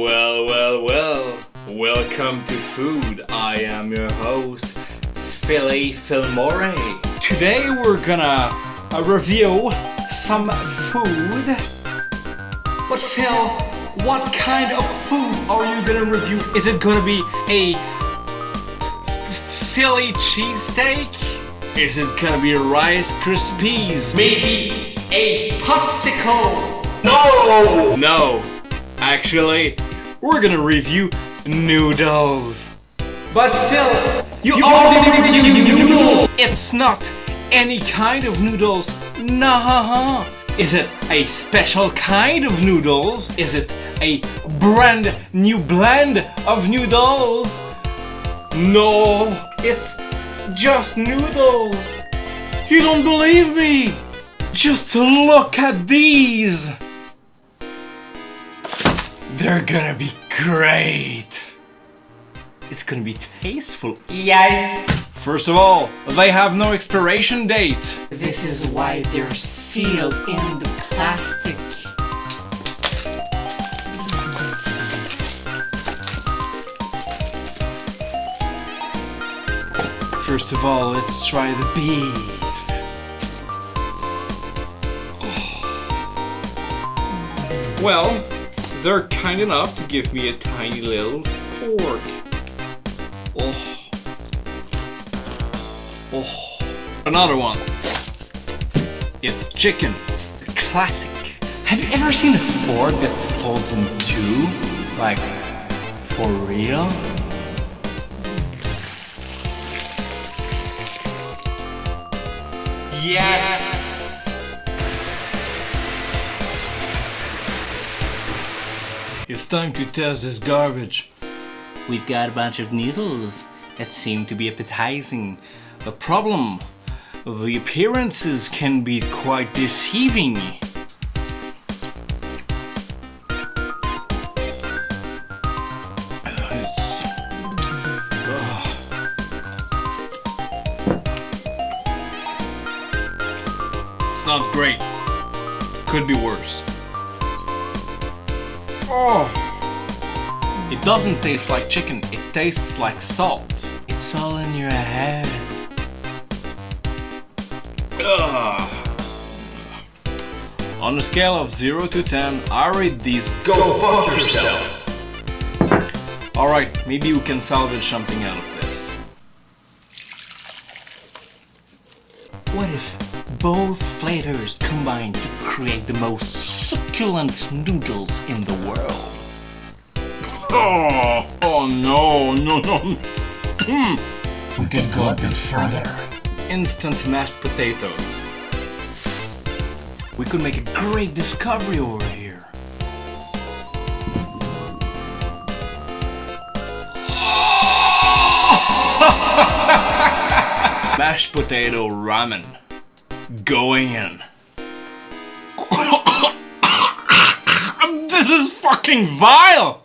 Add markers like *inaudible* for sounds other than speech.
Well, well, well. Welcome to Food. I am your host, Philly Filmore. Today we're gonna uh, review some food. But Phil, what kind of food are you gonna review? Is it gonna be a Philly cheesesteak? Is it gonna be Rice Krispies? Maybe a popsicle? No! No. Actually, we're gonna review noodles. But Phil, you, you already reviewed noodles! It's not any kind of noodles. Nah. Is it a special kind of noodles? Is it a brand new blend of noodles? No, it's just noodles. You don't believe me? Just look at these. They're gonna be great. It's gonna be tasteful. Yes. First of all, they have no expiration date. This is why they're sealed in the plastic. First of all, let's try the beef. Oh. Well, they're kind enough to give me a tiny little fork. Oh. Oh. Another one. It's chicken. Classic. Have you ever seen a fork that folds in two? Like, for real? Yes! It's time to test this garbage. We've got a bunch of noodles that seem to be appetizing. The problem, the appearances can be quite deceiving. It's- It's not great. Could be worse. Oh. It doesn't taste like chicken, it tastes like salt. It's all in your head. Ugh. On a scale of 0 to 10, I rate these go, fuck yourself. Alright, maybe we can salvage something out of this. What if both flavors combine to create the most succulent noodles in the world? Oh, oh no, no, no. Hmm. We can go a bit further. Instant mashed potatoes. We could make a great discovery over here. *laughs* mashed potato ramen. Going in. This is fucking vile!